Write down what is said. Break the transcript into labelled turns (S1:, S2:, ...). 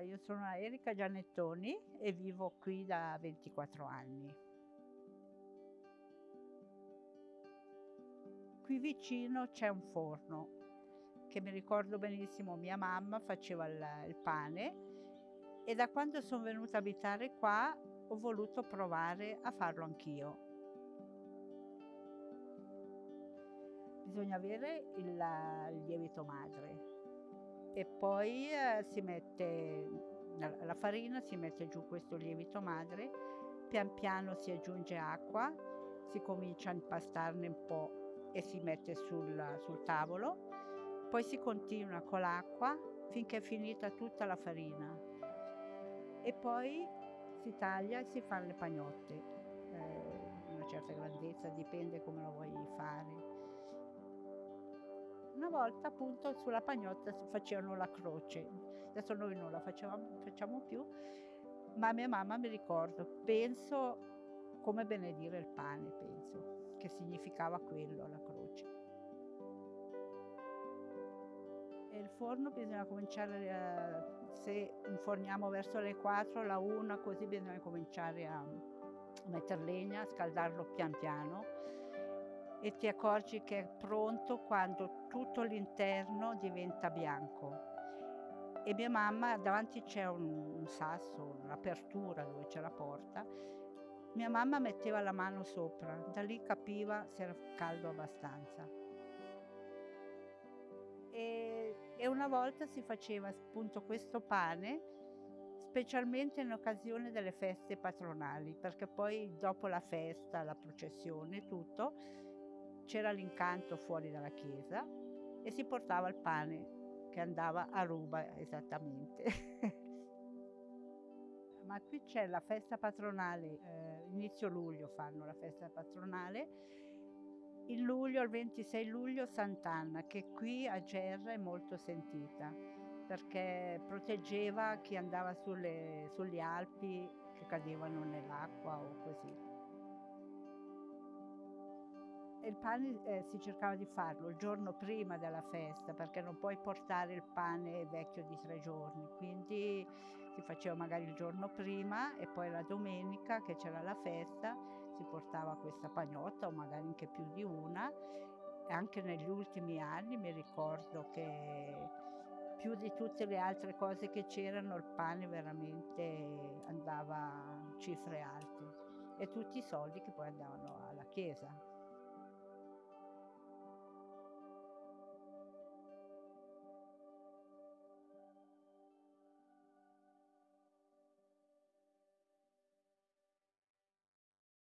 S1: Io sono Erika Gianettoni e vivo qui da 24 anni. Qui vicino c'è un forno che mi ricordo benissimo mia mamma faceva il, il pane e da quando sono venuta a abitare qua ho voluto provare a farlo anch'io. Bisogna avere il, il lievito madre e poi eh, si mette la farina, si mette giù questo lievito madre, pian piano si aggiunge acqua, si comincia a impastarne un po' e si mette sul, sul tavolo, poi si continua con l'acqua finché è finita tutta la farina e poi si taglia e si fanno le pagnotte, eh, una certa grandezza, dipende come lo vuoi fare. Una volta appunto sulla pagnotta facevano la croce, adesso noi non la facciamo, facciamo più, ma mia mamma mi ricordo, penso come benedire il pane, penso, che significava quello, la croce. E il forno bisogna cominciare, a, se inforniamo verso le 4, la 1, così bisogna cominciare a mettere legna, scaldarlo pian piano e ti accorgi che è pronto quando tutto l'interno diventa bianco. E mia mamma, davanti c'è un, un sasso, un'apertura dove c'è la porta, mia mamma metteva la mano sopra, da lì capiva se era caldo abbastanza. E, e una volta si faceva appunto questo pane, specialmente in occasione delle feste patronali, perché poi dopo la festa, la processione, tutto, c'era l'incanto fuori dalla chiesa e si portava il pane che andava a ruba esattamente. Ma qui c'è la festa patronale, eh, inizio luglio fanno la festa patronale, il luglio, il 26 luglio Sant'Anna, che qui a Gerra è molto sentita, perché proteggeva chi andava sulle, sulle Alpi che cadevano nell'acqua o così il pane eh, si cercava di farlo il giorno prima della festa perché non puoi portare il pane vecchio di tre giorni, quindi si faceva magari il giorno prima e poi la domenica che c'era la festa si portava questa pagnotta o magari anche più di una anche negli ultimi anni mi ricordo che più di tutte le altre cose che c'erano il pane veramente andava a cifre alte e tutti i soldi che poi andavano alla chiesa.